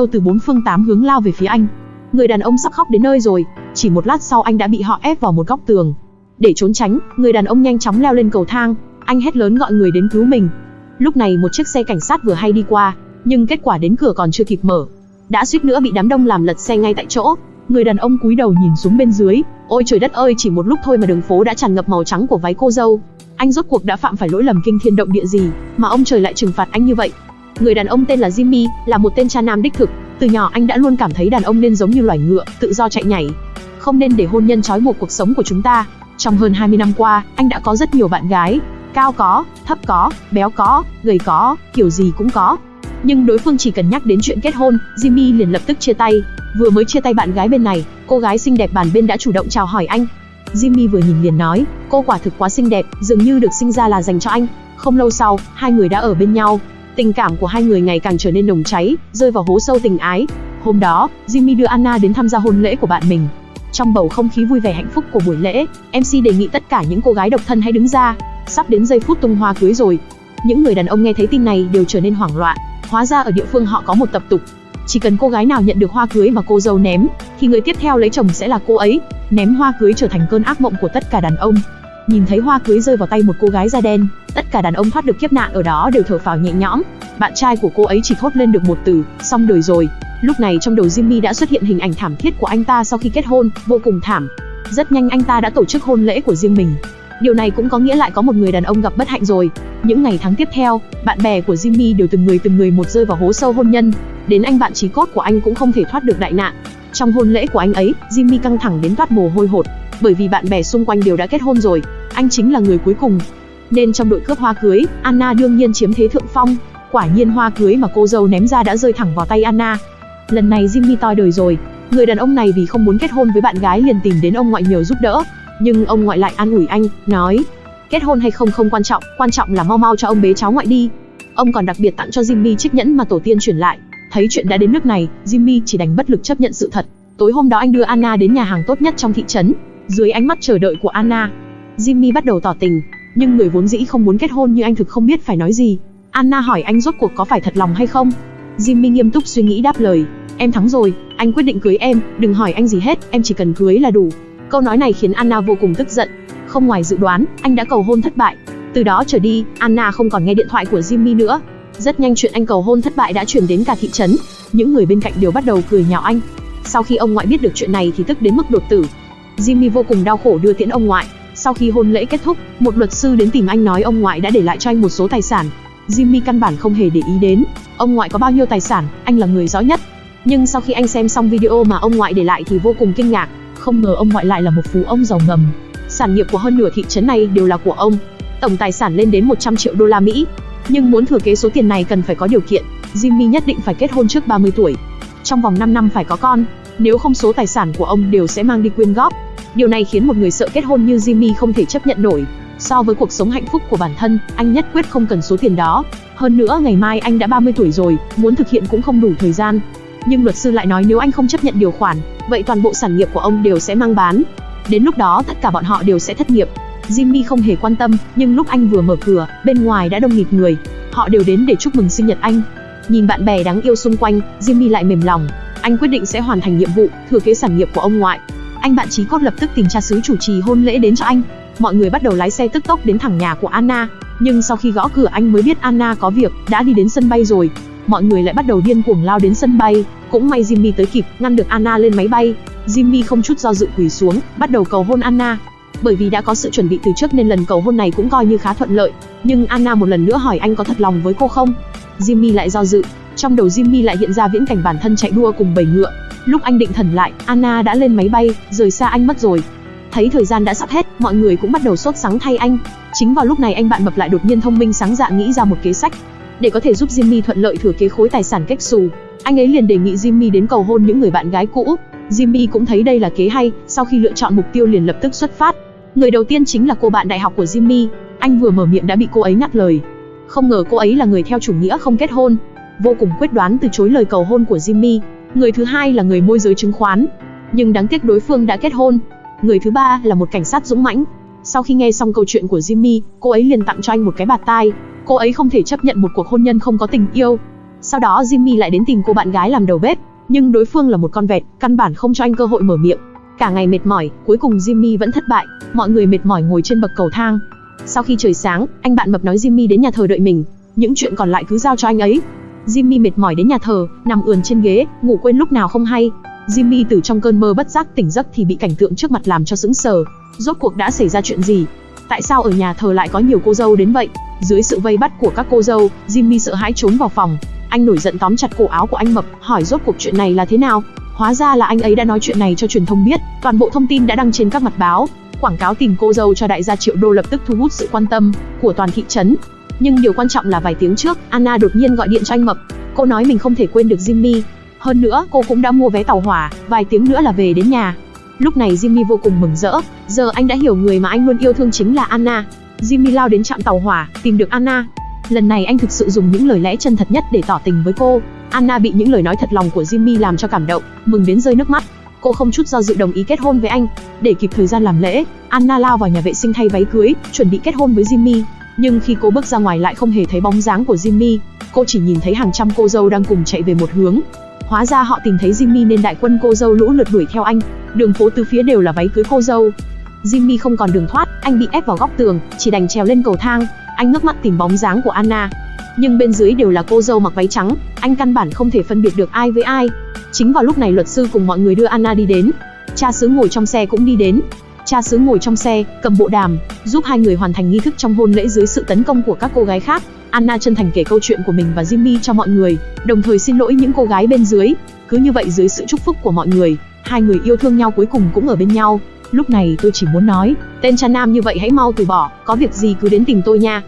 Âu từ bốn phương tám hướng lao về phía anh. Người đàn ông sắp khóc đến nơi rồi, chỉ một lát sau anh đã bị họ ép vào một góc tường. Để trốn tránh, người đàn ông nhanh chóng leo lên cầu thang, anh hét lớn gọi người đến cứu mình. Lúc này một chiếc xe cảnh sát vừa hay đi qua, nhưng kết quả đến cửa còn chưa kịp mở, đã suýt nữa bị đám đông làm lật xe ngay tại chỗ. Người đàn ông cúi đầu nhìn xuống bên dưới, ôi trời đất ơi, chỉ một lúc thôi mà đường phố đã tràn ngập màu trắng của váy cô dâu. Anh rốt cuộc đã phạm phải lỗi lầm kinh thiên động địa gì, mà ông trời lại trừng phạt anh như vậy? Người đàn ông tên là Jimmy, là một tên cha nam đích thực, từ nhỏ anh đã luôn cảm thấy đàn ông nên giống như loài ngựa, tự do chạy nhảy. Không nên để hôn nhân trói buộc cuộc sống của chúng ta. Trong hơn 20 năm qua, anh đã có rất nhiều bạn gái, cao có, thấp có, béo có, gầy có, kiểu gì cũng có. Nhưng đối phương chỉ cần nhắc đến chuyện kết hôn, Jimmy liền lập tức chia tay. Vừa mới chia tay bạn gái bên này, cô gái xinh đẹp bàn bên đã chủ động chào hỏi anh. Jimmy vừa nhìn liền nói, cô quả thực quá xinh đẹp, dường như được sinh ra là dành cho anh. Không lâu sau, hai người đã ở bên nhau. Tình cảm của hai người ngày càng trở nên nồng cháy, rơi vào hố sâu tình ái. Hôm đó, Jimmy đưa Anna đến tham gia hôn lễ của bạn mình. Trong bầu không khí vui vẻ hạnh phúc của buổi lễ, MC đề nghị tất cả những cô gái độc thân hãy đứng ra. Sắp đến giây phút tung hoa cưới rồi. Những người đàn ông nghe thấy tin này đều trở nên hoảng loạn. Hóa ra ở địa phương họ có một tập tục, chỉ cần cô gái nào nhận được hoa cưới mà cô dâu ném, thì người tiếp theo lấy chồng sẽ là cô ấy. Ném hoa cưới trở thành cơn ác mộng của tất cả đàn ông. Nhìn thấy hoa cưới rơi vào tay một cô gái da đen, tất cả đàn ông thoát được kiếp nạn ở đó đều thở phào nhẹ nhõm. Bạn trai của cô ấy chỉ thốt lên được một từ, xong đời rồi. Lúc này trong đầu Jimmy đã xuất hiện hình ảnh thảm thiết của anh ta sau khi kết hôn, vô cùng thảm. Rất nhanh anh ta đã tổ chức hôn lễ của riêng mình. Điều này cũng có nghĩa lại có một người đàn ông gặp bất hạnh rồi. Những ngày tháng tiếp theo, bạn bè của Jimmy đều từng người từng người một rơi vào hố sâu hôn nhân. Đến anh bạn chí cốt của anh cũng không thể thoát được đại nạn. Trong hôn lễ của anh ấy, Jimmy căng thẳng đến toát mồ hôi hột, bởi vì bạn bè xung quanh đều đã kết hôn rồi, anh chính là người cuối cùng. Nên trong đội cướp hoa cưới, Anna đương nhiên chiếm thế thượng phong. Quả nhiên hoa cưới mà cô dâu ném ra đã rơi thẳng vào tay Anna. Lần này Jimmy toi đời rồi, người đàn ông này vì không muốn kết hôn với bạn gái liền tìm đến ông ngoại nhờ giúp đỡ. Nhưng ông ngoại lại an ủi anh, nói, kết hôn hay không không quan trọng, quan trọng là mau mau cho ông bế cháu ngoại đi. Ông còn đặc biệt tặng cho Jimmy chiếc nhẫn mà tổ tiên truyền lại. Thấy chuyện đã đến nước này, Jimmy chỉ đành bất lực chấp nhận sự thật. Tối hôm đó anh đưa Anna đến nhà hàng tốt nhất trong thị trấn. Dưới ánh mắt chờ đợi của Anna, Jimmy bắt đầu tỏ tình, nhưng người vốn dĩ không muốn kết hôn như anh thực không biết phải nói gì. Anna hỏi anh rốt cuộc có phải thật lòng hay không. Jimmy nghiêm túc suy nghĩ đáp lời, em thắng rồi, anh quyết định cưới em, đừng hỏi anh gì hết, em chỉ cần cưới là đủ. Câu nói này khiến Anna vô cùng tức giận. Không ngoài dự đoán, anh đã cầu hôn thất bại. Từ đó trở đi, Anna không còn nghe điện thoại của Jimmy nữa. Rất nhanh chuyện anh cầu hôn thất bại đã truyền đến cả thị trấn. Những người bên cạnh đều bắt đầu cười nhạo anh. Sau khi ông ngoại biết được chuyện này thì tức đến mức đột tử. Jimmy vô cùng đau khổ đưa tiễn ông ngoại. Sau khi hôn lễ kết thúc, một luật sư đến tìm anh nói ông ngoại đã để lại cho anh một số tài sản. Jimmy căn bản không hề để ý đến, ông ngoại có bao nhiêu tài sản, anh là người rõ nhất. Nhưng sau khi anh xem xong video mà ông ngoại để lại thì vô cùng kinh ngạc, không ngờ ông ngoại lại là một phú ông giàu ngầm. Sản nghiệp của hơn nửa thị trấn này đều là của ông. Tổng tài sản lên đến 100 triệu đô la Mỹ. Nhưng muốn thừa kế số tiền này cần phải có điều kiện, Jimmy nhất định phải kết hôn trước 30 tuổi. Trong vòng 5 năm phải có con, nếu không số tài sản của ông đều sẽ mang đi quyên góp. Điều này khiến một người sợ kết hôn như Jimmy không thể chấp nhận nổi. So với cuộc sống hạnh phúc của bản thân, anh nhất quyết không cần số tiền đó. Hơn nữa ngày mai anh đã 30 tuổi rồi, muốn thực hiện cũng không đủ thời gian. Nhưng luật sư lại nói nếu anh không chấp nhận điều khoản, vậy toàn bộ sản nghiệp của ông đều sẽ mang bán. Đến lúc đó tất cả bọn họ đều sẽ thất nghiệp. Jimmy không hề quan tâm, nhưng lúc anh vừa mở cửa, bên ngoài đã đông nghịt người. Họ đều đến để chúc mừng sinh nhật anh. Nhìn bạn bè đáng yêu xung quanh, Jimmy lại mềm lòng. Anh quyết định sẽ hoàn thành nhiệm vụ, thừa kế sản nghiệp của ông ngoại. Anh bạn trí cốt lập tức tìm cha xứ chủ trì hôn lễ đến cho anh. Mọi người bắt đầu lái xe tức tốc đến thẳng nhà của Anna. Nhưng sau khi gõ cửa anh mới biết Anna có việc, đã đi đến sân bay rồi. Mọi người lại bắt đầu điên cuồng lao đến sân bay. Cũng may Jimmy tới kịp, ngăn được Anna lên máy bay. Jimmy không chút do dự quỳ xuống, bắt đầu cầu hôn Anna. Bởi vì đã có sự chuẩn bị từ trước nên lần cầu hôn này cũng coi như khá thuận lợi. Nhưng Anna một lần nữa hỏi anh có thật lòng với cô không? Jimmy lại do dự. Trong đầu Jimmy lại hiện ra viễn cảnh bản thân chạy đua cùng bầy ngựa. Lúc anh định thần lại, Anna đã lên máy bay, rời xa anh mất rồi. Thấy thời gian đã sắp hết, mọi người cũng bắt đầu sốt sắng thay anh. Chính vào lúc này anh bạn mập lại đột nhiên thông minh sáng dạ nghĩ ra một kế sách. Để có thể giúp Jimmy thuận lợi thừa kế khối tài sản cách xù, anh ấy liền đề nghị Jimmy đến cầu hôn những người bạn gái cũ. Jimmy cũng thấy đây là kế hay, sau khi lựa chọn mục tiêu liền lập tức xuất phát. Người đầu tiên chính là cô bạn đại học của Jimmy, anh vừa mở miệng đã bị cô ấy ngắt lời. Không ngờ cô ấy là người theo chủ nghĩa không kết hôn, vô cùng quyết đoán từ chối lời cầu hôn của Jimmy. Người thứ hai là người môi giới chứng khoán, nhưng đáng tiếc đối phương đã kết hôn. Người thứ ba là một cảnh sát dũng mãnh. Sau khi nghe xong câu chuyện của Jimmy, cô ấy liền tặng cho anh một cái bạt tai. Cô ấy không thể chấp nhận một cuộc hôn nhân không có tình yêu. Sau đó Jimmy lại đến tìm cô bạn gái làm đầu bếp, nhưng đối phương là một con vẹt, căn bản không cho anh cơ hội mở miệng. Cả ngày mệt mỏi, cuối cùng Jimmy vẫn thất bại, mọi người mệt mỏi ngồi trên bậc cầu thang. Sau khi trời sáng, anh bạn mập nói Jimmy đến nhà thờ đợi mình, những chuyện còn lại cứ giao cho anh ấy. Jimmy mệt mỏi đến nhà thờ, nằm ườn trên ghế, ngủ quên lúc nào không hay. Jimmy từ trong cơn mơ bất giác tỉnh giấc thì bị cảnh tượng trước mặt làm cho sững sờ. Rốt cuộc đã xảy ra chuyện gì? Tại sao ở nhà thờ lại có nhiều cô dâu đến vậy? Dưới sự vây bắt của các cô dâu, Jimmy sợ hãi trốn vào phòng. Anh nổi giận tóm chặt cổ áo của anh mập, hỏi rốt cuộc chuyện này là thế nào? Hóa ra là anh ấy đã nói chuyện này cho truyền thông biết, toàn bộ thông tin đã đăng trên các mặt báo. Quảng cáo tìm cô dâu cho đại gia triệu đô lập tức thu hút sự quan tâm của toàn thị trấn. Nhưng điều quan trọng là vài tiếng trước, Anna đột nhiên gọi điện cho anh mập. Cô nói mình không thể quên được Jimmy. Hơn nữa, cô cũng đã mua vé tàu hỏa, vài tiếng nữa là về đến nhà. Lúc này Jimmy vô cùng mừng rỡ, giờ anh đã hiểu người mà anh luôn yêu thương chính là Anna. Jimmy lao đến trạm tàu hỏa, tìm được Anna. Lần này anh thực sự dùng những lời lẽ chân thật nhất để tỏ tình với cô. Anna bị những lời nói thật lòng của Jimmy làm cho cảm động, mừng đến rơi nước mắt. Cô không chút do dự đồng ý kết hôn với anh. Để kịp thời gian làm lễ, Anna lao vào nhà vệ sinh thay váy cưới, chuẩn bị kết hôn với Jimmy. Nhưng khi cô bước ra ngoài lại không hề thấy bóng dáng của Jimmy, cô chỉ nhìn thấy hàng trăm cô dâu đang cùng chạy về một hướng. Hóa ra họ tìm thấy Jimmy nên đại quân cô dâu lũ lượt đuổi theo anh. Đường phố từ phía đều là váy cưới cô dâu. Jimmy không còn đường thoát, anh bị ép vào góc tường, chỉ đành trèo lên cầu thang. Anh ngước mắt tìm bóng dáng của Anna, nhưng bên dưới đều là cô dâu mặc váy trắng, anh căn bản không thể phân biệt được ai với ai. Chính vào lúc này luật sư cùng mọi người đưa Anna đi đến. Cha xứ ngồi trong xe cũng đi đến. Cha xứ ngồi trong xe, cầm bộ đàm, giúp hai người hoàn thành nghi thức trong hôn lễ dưới sự tấn công của các cô gái khác. Anna chân thành kể câu chuyện của mình và Jimmy cho mọi người, đồng thời xin lỗi những cô gái bên dưới. Cứ như vậy dưới sự chúc phúc của mọi người, hai người yêu thương nhau cuối cùng cũng ở bên nhau. Lúc này tôi chỉ muốn nói, tên cha nam như vậy hãy mau từ bỏ, có việc gì cứ đến tìm tôi nha.